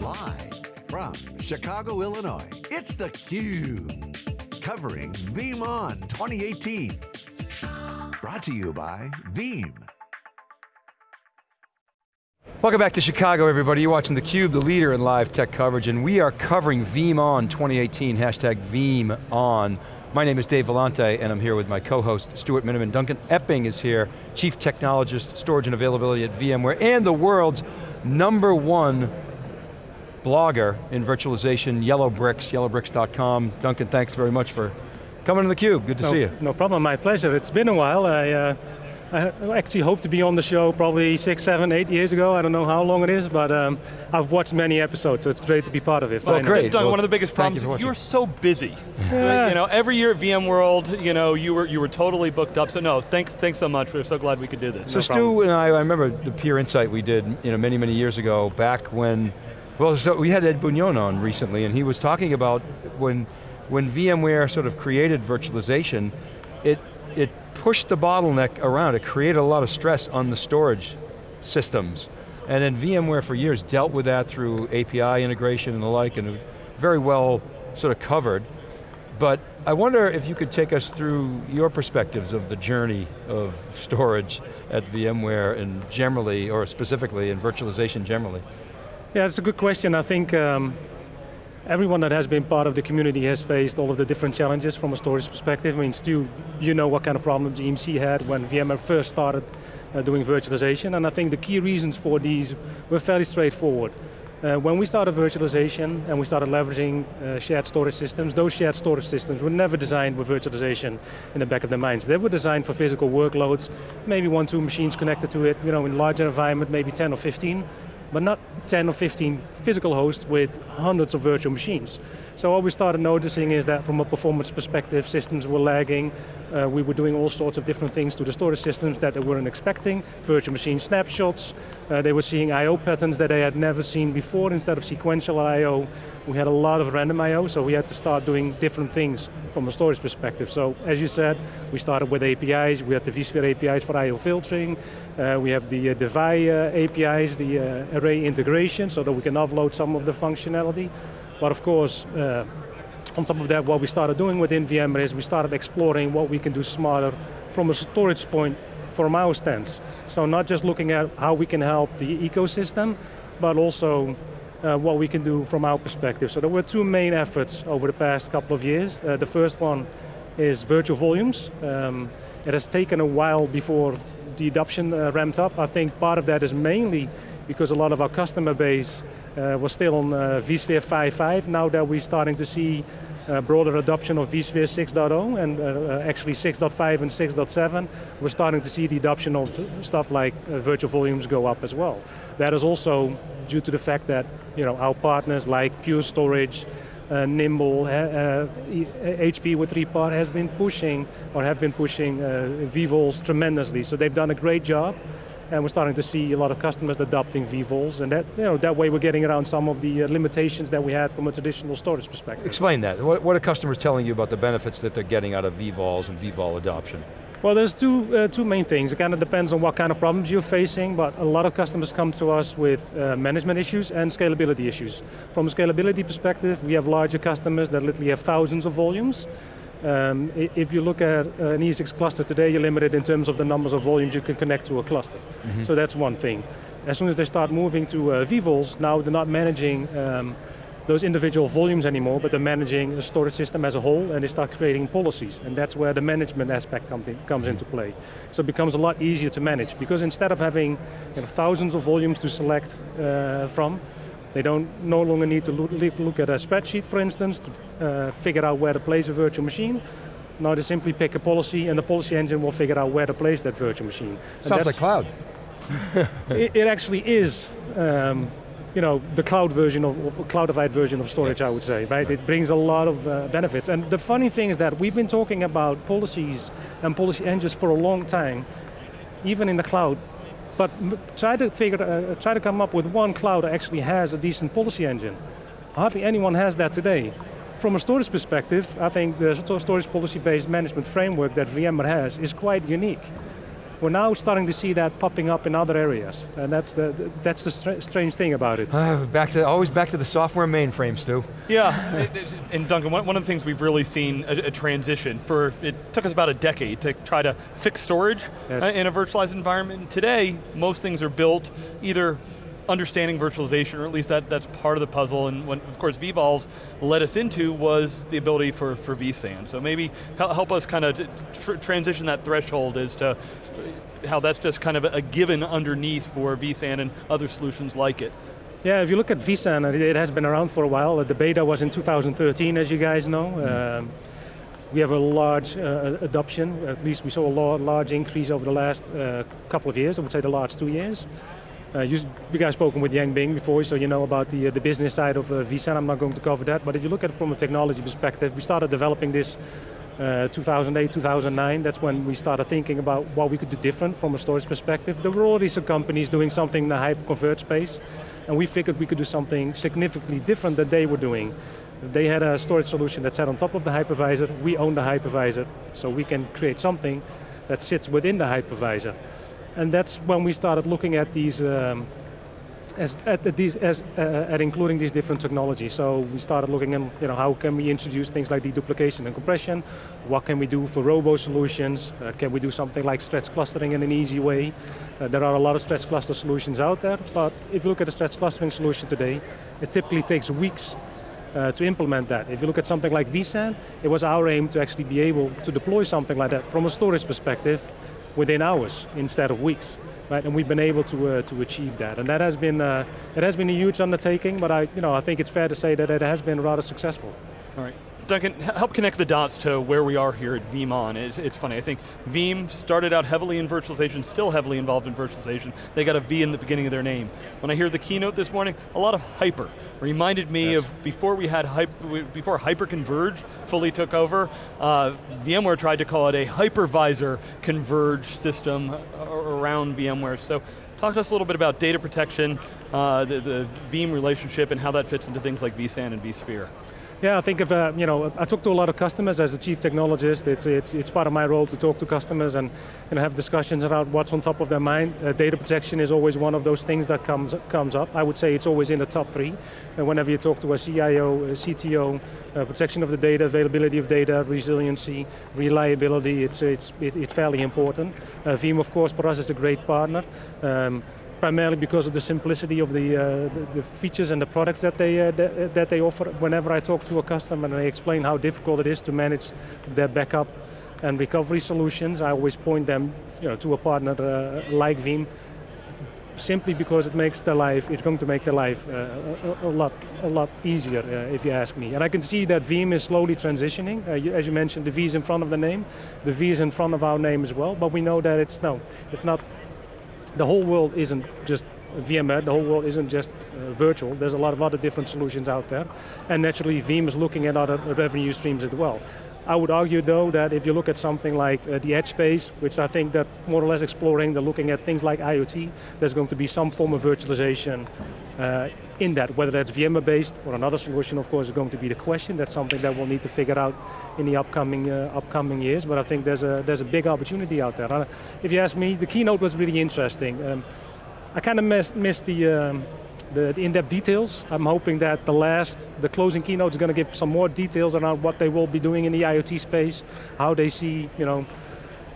Live from Chicago, Illinois, it's theCUBE. Covering VeeamON 2018. Brought to you by Veeam. Welcome back to Chicago, everybody. You're watching theCUBE, the leader in live tech coverage, and we are covering VeeamON 2018, hashtag VeeamON. My name is Dave Vellante, and I'm here with my co-host, Stuart Miniman. Duncan Epping is here, Chief Technologist, Storage and Availability at VMware, and the world's number one blogger in virtualization, Yellowbricks, yellowbricks.com. Duncan, thanks very much for coming to theCUBE, good to no, see you. No problem, my pleasure. It's been a while. I, uh, I actually hoped to be on the show probably six, seven, eight years ago. I don't know how long it is, but um, I've watched many episodes, so it's great to be part of it. Well, great. Doug, well, one of the biggest problems, you you're so busy. Yeah. You know, every year at VMworld, you know, you were you were totally booked up. So no, thanks thanks so much. We're so glad we could do this. So no Stu problem. and I, I remember the peer insight we did, you know, many many years ago, back when, well, so we had Ed Bugnion on recently, and he was talking about when when VMware sort of created virtualization, it it pushed the bottleneck around. It created a lot of stress on the storage systems. And then VMware for years dealt with that through API integration and the like, and very well sort of covered. But I wonder if you could take us through your perspectives of the journey of storage at VMware and generally, or specifically in virtualization generally. Yeah, it's a good question. I think um, everyone that has been part of the community has faced all of the different challenges from a storage perspective. I mean, Stu, you know what kind of problems EMC had when VMware first started uh, doing virtualization, and I think the key reasons for these were fairly straightforward. Uh, when we started virtualization and we started leveraging uh, shared storage systems, those shared storage systems were never designed with virtualization in the back of their minds. They were designed for physical workloads, maybe one, two machines connected to it, you know, in larger environment, maybe 10 or 15, but not 10 or 15 physical hosts with hundreds of virtual machines. So what we started noticing is that from a performance perspective, systems were lagging, uh, we were doing all sorts of different things to the storage systems that they weren't expecting, virtual machine snapshots, uh, they were seeing I.O. patterns that they had never seen before instead of sequential I.O. We had a lot of random I.O., so we had to start doing different things from a storage perspective. So as you said, we started with APIs, we had the vSphere APIs for I.O. filtering, uh, we have the uh, Devi uh, APIs, the uh, array integration, so that we can offload some of the functionality. But of course, uh, on top of that, what we started doing within VMware is we started exploring what we can do smarter from a storage point from our stance. So not just looking at how we can help the ecosystem, but also uh, what we can do from our perspective. So there were two main efforts over the past couple of years. Uh, the first one is virtual volumes. Um, it has taken a while before the adoption uh, ramped up. I think part of that is mainly because a lot of our customer base uh, was still on uh, vSphere 5.5. Now that we're starting to see uh, broader adoption of vSphere 6.0 and actually 6.5 and 6.7, we're starting to see the adoption of stuff like virtual volumes go up as well. That is also due to the fact that you know, our partners like Pure Storage, uh, Nimble, uh, HP with 3PAR has been pushing, or have been pushing uh, vVols tremendously. So they've done a great job and we're starting to see a lot of customers adopting vVols, and that, you know, that way we're getting around some of the uh, limitations that we had from a traditional storage perspective. Explain that. What, what are customers telling you about the benefits that they're getting out of vVols and vVol adoption? Well, there's two, uh, two main things. It kind of depends on what kind of problems you're facing, but a lot of customers come to us with uh, management issues and scalability issues. From a scalability perspective, we have larger customers that literally have thousands of volumes, um, if you look at uh, an ESX cluster today, you're limited in terms of the numbers of volumes you can connect to a cluster. Mm -hmm. So that's one thing. As soon as they start moving to uh, vVols, now they're not managing um, those individual volumes anymore, but they're managing a storage system as a whole, and they start creating policies, and that's where the management aspect come comes into play. So it becomes a lot easier to manage, because instead of having you know, thousands of volumes to select uh, from, they don't no longer need to look, look at a spreadsheet, for instance, to uh, figure out where to place a virtual machine. Now they simply pick a policy and the policy engine will figure out where to place that virtual machine. Sounds like cloud. it, it, actually is um, you know, the cloud version of, of cloudified version of storage, I would say, right? right? It brings a lot of uh, benefits. And the funny thing is that we've been talking about policies and policy engines for a long time, even in the cloud, but try to figure, uh, try to come up with one cloud that actually has a decent policy engine. Hardly anyone has that today. From a storage perspective, I think the storage policy-based management framework that VMware has is quite unique. We're now starting to see that popping up in other areas, and that's the, that's the str strange thing about it. Uh, back to, always back to the software mainframe, Stu. Yeah, it, it, and Duncan, one, one of the things we've really seen a, a, transition for, it took us about a decade to try to fix storage yes. uh, in a virtualized environment. Today, most things are built either understanding virtualization, or at least that, that's part of the puzzle, and what, of course, vVols led us into was the ability for, for vSAN. So maybe help us kind of tr transition that threshold as to how that's just kind of a given underneath for vSAN and other solutions like it. Yeah, if you look at vSAN, it has been around for a while. The beta was in 2013, as you guys know. Mm. Um, we have a large uh, adoption, at least we saw a large increase over the last uh, couple of years, I would say the last two years. Uh, you, you, guys spoken with Yanbing before, so you know about the, uh, the business side of uh, vSAN. I'm not going to cover that, but if you look at it from a technology perspective, we started developing this uh, 2008, 2009. That's when we started thinking about what we could do different from a storage perspective. There were already some companies doing something in the hyper-convert space, and we figured we could do something significantly different than they were doing. They had a storage solution that sat on top of the hypervisor. We own the hypervisor, so we can create something that sits within the hypervisor. And that's when we started looking at these, um, as, at, these, as, uh, at including these different technologies. So we started looking at you know, how can we introduce things like deduplication and compression, what can we do for robo solutions, uh, can we do something like stretch clustering in an easy way. Uh, there are a lot of stretch cluster solutions out there, but if you look at a stretch clustering solution today, it typically takes weeks uh, to implement that. If you look at something like vSAN, it was our aim to actually be able to deploy something like that from a storage perspective within hours instead of weeks. Right, and we've been able to uh, to achieve that, and that has been uh, has been a huge undertaking. But I, you know, I think it's fair to say that it has been rather successful. All right. Duncan, help connect the dots to where we are here at VeeamON. It's, it's, funny, I think Veeam started out heavily in virtualization, still heavily involved in virtualization. They got a V in the beginning of their name. When I hear the keynote this morning, a lot of hyper. Reminded me yes. of before we had, hyper, before hyper-converge fully took over, uh, VMware tried to call it a hypervisor converged system around VMware. So talk to us a little bit about data protection, uh, the, the Veeam relationship and how that fits into things like vSAN and vSphere. Yeah, I think of, uh, you know, I talk to a lot of customers as a chief technologist. It's, it's, it's part of my role to talk to customers and you know, have discussions about what's on top of their mind. Uh, data protection is always one of those things that comes, comes up. I would say it's always in the top three. And whenever you talk to a CIO, a CTO, uh, protection of the data, availability of data, resiliency, reliability, it's, it's, it, it's fairly important. Uh, Veeam, of course, for us is a great partner. Um, primarily because of the simplicity of the, uh, the, the, features and the products that they, uh, that, that, they offer. Whenever I talk to a customer and I explain how difficult it is to manage their backup and recovery solutions, I always point them you know, to a partner uh, like Veeam, simply because it makes their life, it's going to make their life uh, a, a, lot, a lot easier, uh, if you ask me. And I can see that Veeam is slowly transitioning. Uh, as you mentioned, the V is in front of the name. The V is in front of our name as well, but we know that it's, no, it's not the whole world isn't just VMware, the whole world isn't just uh, virtual. There's a lot of other different solutions out there. And naturally, Veeam is looking at other revenue streams as well. I would argue though that if you look at something like uh, the edge space, which I think that more or less exploring, they're looking at things like IoT, there's going to be some form of virtualization uh, in that, whether that's VMware based or another solution of course is going to be the question. That's something that we'll need to figure out in the upcoming uh, upcoming years, but I think there's a, there's a big opportunity out there. Uh, if you ask me, the keynote was really interesting. Um, I kind of missed, missed the, um, the, in-depth details. I'm hoping that the last, the closing keynote is going to give some more details around what they will be doing in the IoT space, how they see, you know,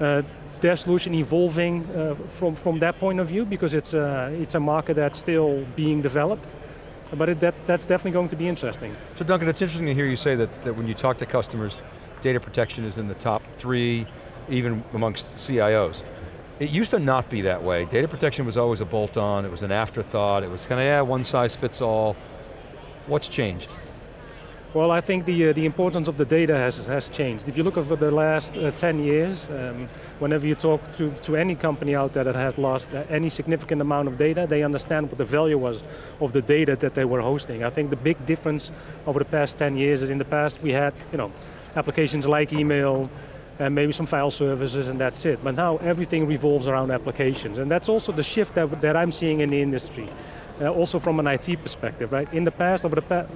uh, their solution evolving uh, from, from that point of view because it's a, it's a market that's still being developed. But it, that, that's definitely going to be interesting. So Duncan, it's interesting to hear you say that, that when you talk to customers, data protection is in the top three, even amongst CIOs. It used to not be that way. Data protection was always a bolt-on, it was an afterthought, it was kind of, yeah, one size fits all. What's changed? Well, I think the, uh, the importance of the data has, has changed. If you look over the last uh, 10 years, um, whenever you talk to, to any company out there that has lost uh, any significant amount of data, they understand what the value was of the data that they were hosting. I think the big difference over the past 10 years is in the past we had you know, applications like email, and maybe some file services and that's it. But now everything revolves around applications. And that's also the shift that, that I'm seeing in the industry. Uh, also from an IT perspective, right? In the past, over the past,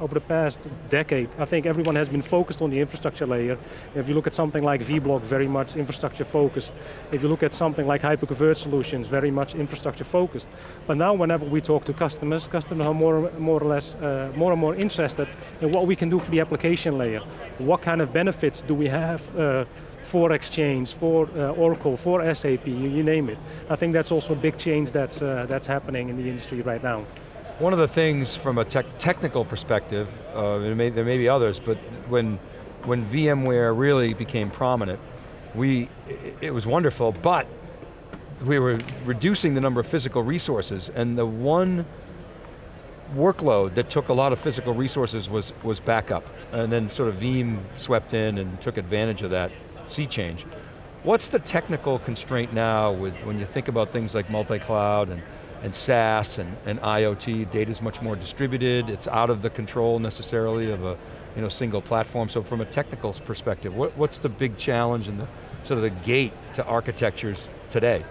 over the past decade. I think everyone has been focused on the infrastructure layer. If you look at something like vBlock, very much infrastructure focused. If you look at something like hyperconverged solutions, very much infrastructure focused. But now whenever we talk to customers, customers are more, more or less, uh, more and more interested in what we can do for the application layer. What kind of benefits do we have uh, for Exchange, for uh, Oracle, for SAP, you, you, name it. I think that's also a big change that's, uh, that's happening in the industry right now. One of the things from a te technical perspective, uh, there, may, there may be others, but when, when VMware really became prominent, we, it, it was wonderful, but we were reducing the number of physical resources, and the one workload that took a lot of physical resources was, was backup. And then sort of Veeam swept in and took advantage of that sea change. What's the technical constraint now with when you think about things like multi-cloud and, and SaaS and, and IoT, data's much more distributed, it's out of the control necessarily of a you know, single platform. So from a technical perspective, what, what's the big challenge and the sort of the gate to architectures today?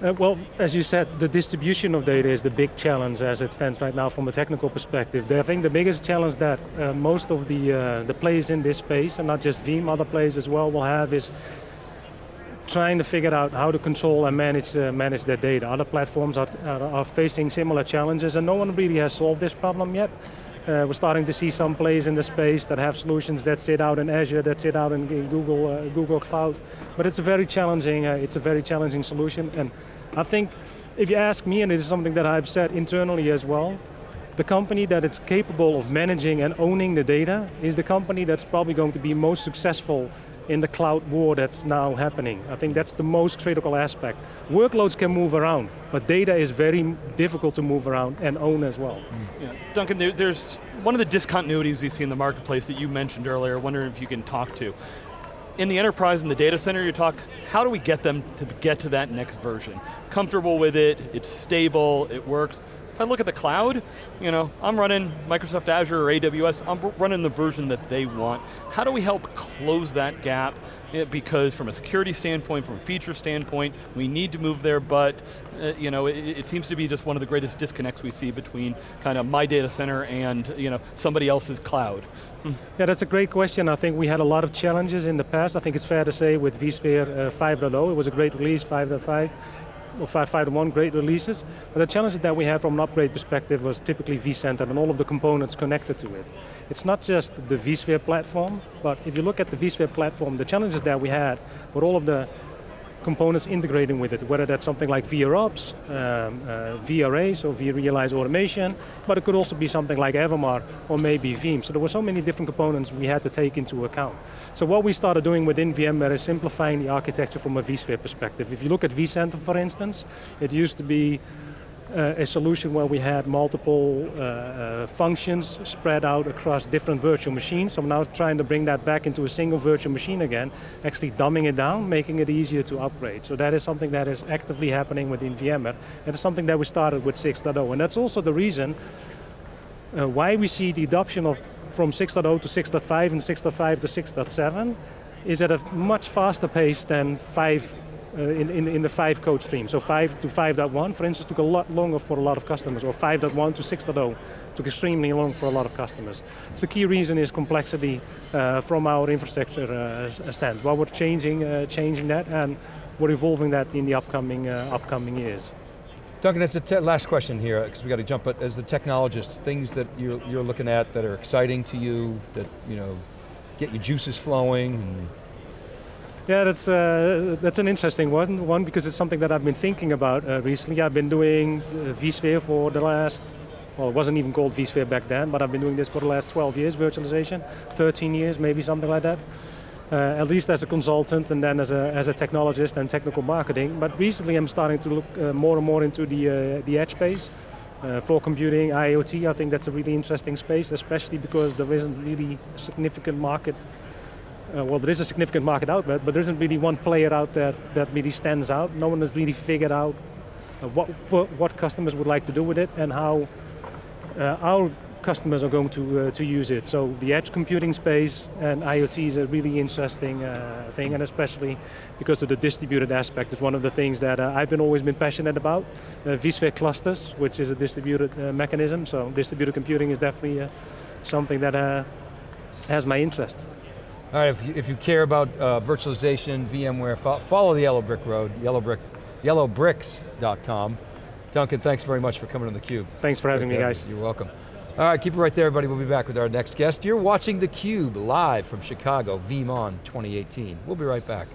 Uh, well, as you said, the distribution of data is the big challenge as it stands right now from a technical perspective. I think the biggest challenge that uh, most of the, uh, the players in this space, and not just Veeam, other players as well, will have is trying to figure out how to control and manage, uh, manage their data. Other platforms are, are, are, facing similar challenges and no one really has solved this problem yet. Uh, we're starting to see some players in the space that have solutions that sit out in Azure, that sit out in, in Google, uh, Google Cloud, but it's a very challenging, uh, it's a very challenging solution. And I think if you ask me, and it is something that I've said internally as well, the company that is capable of managing and owning the data is the company that's probably going to be most successful in the cloud war that's now happening. I think that's the most critical aspect. Workloads can move around, but data is very difficult to move around and own as well. Mm. Yeah. Duncan, there, there's one of the discontinuities we see in the marketplace that you mentioned earlier, wondering if you can talk to. In the enterprise and the data center, you talk, how do we get them to get to that next version? Comfortable with it, it's stable, it works. If I look at the cloud, you know, I'm running Microsoft Azure or AWS, I'm running the version that they want. How do we help close that gap? because from a security standpoint, from a feature standpoint, we need to move there, but uh, you know, it, it, seems to be just one of the greatest disconnects we see between kind of my data center and you know, somebody else's cloud. Yeah, that's a great question. I think we had a lot of challenges in the past. I think it's fair to say with vSphere uh, 5.0, it was a great release, 5.5 or 5.5.1 great releases, but the challenges that we had from an upgrade perspective was typically vCenter and all of the components connected to it. It's not just the vSphere platform, but if you look at the vSphere platform, the challenges that we had were all of the components integrating with it, whether that's something like VROps, um, uh, VRA, so vRealize Automation, but it could also be something like Evermar or maybe Veeam. So there were so many different components we had to take into account. So what we started doing within VMware is simplifying the architecture from a vSphere perspective. If you look at vCenter, for instance, it used to be uh, a solution where we had multiple uh, uh, functions spread out across different virtual machines. So I'm now trying to bring that back into a single virtual machine again, actually dumbing it down, making it easier to upgrade. So that is something that is actively happening within VMware. It is something that we started with 6.0, and that's also the reason uh, why we see the adoption of from 6.0 to 6.5 and 6.5 to 6.7 is at a much faster pace than 5 uh, in, in, in the five code stream. So 5 to 5.1, for instance, took a lot longer for a lot of customers, or 5.1 to 6.0 took extremely long for a lot of customers. The key reason is complexity uh, from our infrastructure uh, stand. Well, we're changing, uh, changing that, and we're evolving that in the upcoming, uh, upcoming years. Duncan, as the last question here, because we got to jump, but as the technologist, things that you're, you're looking at that are exciting to you, that you know, get your juices flowing, yeah, that's, uh, that's an interesting one, one because it's something that I've been thinking about uh, recently. I've been doing uh, vSphere for the last, well it wasn't even called vSphere back then, but I've been doing this for the last 12 years, virtualization, 13 years, maybe something like that. Uh, at least as a consultant and then as a, as a technologist and technical marketing. But recently I'm starting to look uh, more and more into the, uh, the edge space. Uh, for computing, IoT, I think that's a really interesting space, especially because there isn't really a significant market uh, well, there is a significant market out there, but there isn't really one player out there that really stands out. No one has really figured out uh, what, what customers would like to do with it and how uh, our customers are going to, uh, to use it. So the edge computing space and IoT is a really interesting uh, thing, and especially because of the distributed aspect. It's one of the things that I've been always been passionate about. VSphere clusters, which is a distributed mechanism, so distributed computing is definitely something that has my interest. All right, if you, if you care about uh, virtualization, VMware, fo follow the Yellow Brick Road, yellowbrick, yellowbricks.com. Duncan, thanks very much for coming on theCUBE. Thanks for having me, guys. you. You're welcome. All right, keep it right there, everybody. We'll be back with our next guest. You're watching theCUBE live from Chicago, VeeamON 2018. We'll be right back.